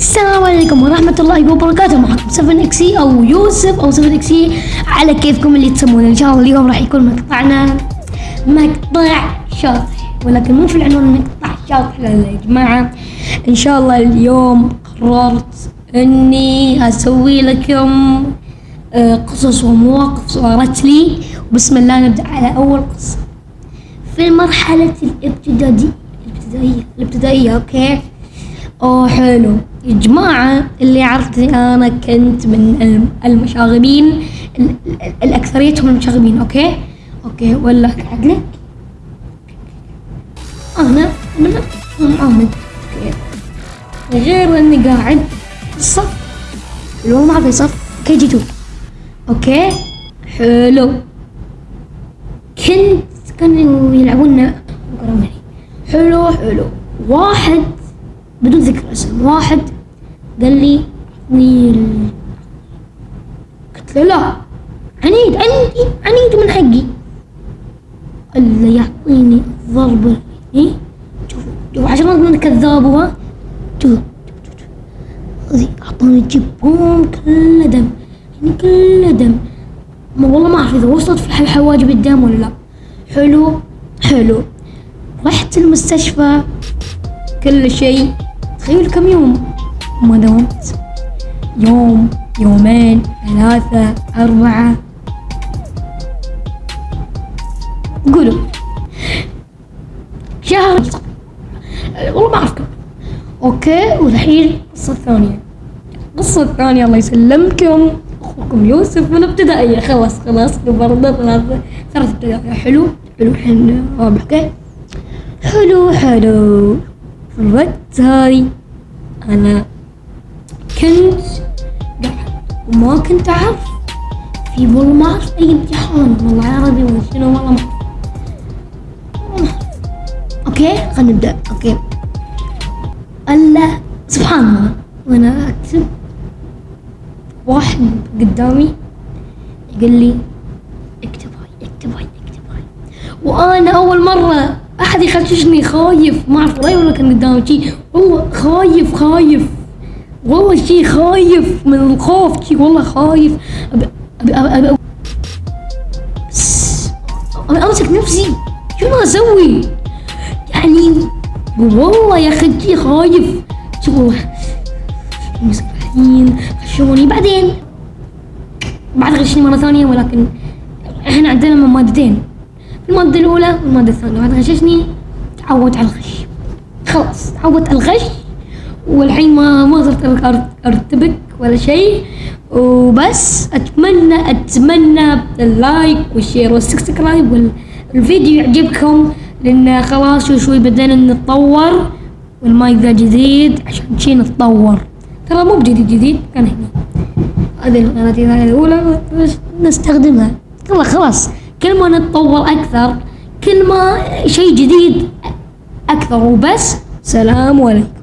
السلام عليكم ورحمة الله وبركاته. معكم 7 اكسي أو يوسف أو 7 اكسي على كيفكم اللي تسمونه. إن شاء الله اليوم راح يكون مقطعنا مقطع شاطح ولكن مو في العنوان مقطع شاطح لا يا جماعة. إن شاء الله اليوم قررت إني أسوي لكم آه، قصص ومواقف صارت لي. وبسم الله نبدأ على أول قصة. في مرحلة الابتدائية الابتدائية الابتدائية أوكي؟ أوه حلو. يا جماعة اللي يعرفني أنا كنت من الم- المشاغبين ال- ال- الأكثريتهم المشاغبين أوكي؟ أوكي ولا عقلك؟ أنا من محمد أوكي. غير إني قاعد الصف هو ما في صف كي جي 2 أوكي؟ حلو. كنت كانوا يلعبون حلو حلو. واحد بدون ذكر اسم واحد قال لي ال- قلت له لا عنيد عندي عنيد من حقي. لي يعطيني الضربة إيه؟ شوف شوف عشان اضمن كذاب هو. أعطاني جبهم كله دم يعني كله دم. ما والله ما أعرف إذا وصلت في حواجب الدم ولا لا. حلو حلو. رحت المستشفى كل شيء. تخيل كم يوم. ما داومت يوم يومين ثلاثة أربعة. قولوا. شهر. والله ما أعرف كم أوكي والحين القصة الثانية. القصة الثانية الله يسلمكم. أخوكم يوسف من الابتدائية خلاص خلاص برضه ثلاثة ثلاثة ابتدائية. حلو حلو الحين رابع أوكي. حلو حلو. في الوقت هاي أنا كنت قاعد وما كنت أعرف. في والله ما أعرف أي امتحان والله عربي ولا شنو والله ما أعرف. أعرف. أوكي خلينا نبدأ. أوكي. ألا سبحان الله وأنا أكتب واحد قدامي قال لي اكتب هاي اكتب هاي اكتب هاي. وأنا أول مرة أحد يخششني خايف ما أعرف رأي ولا كان قدامي شي. والله خايف خايف. والله شي خايف من الخوف شي والله خايف. أبي أبي أبي أبي أبي أمسك نفسي. شنو أسوي؟ يعني والله يا أخي شي خايف. شوف والله مسك الحين غشوني بعدين بعد غشني مرة ثانية ولكن إحنا عندنا من مادتين. المادة الأولى والمادة الثانية. بعد غششني تعودت على الغش. خلاص تعودت على الغش. والحين ما ما صرت أرتبك ولا شيء. وبس اتمنى أتمنى ال like وال share وال subscribe والفيديو يعجبكم لأن خلاص شوي شوي بدينا نتطور والمايك ذا جديد عشان شي نتطور. ترى مو بجديد جديد كان هنا. هذه القناة الأولى بس نستخدمها. يلا خلاص. كل ما نتطور أكثر كل ما شيء جديد أكثر. وبس سلام عليكم.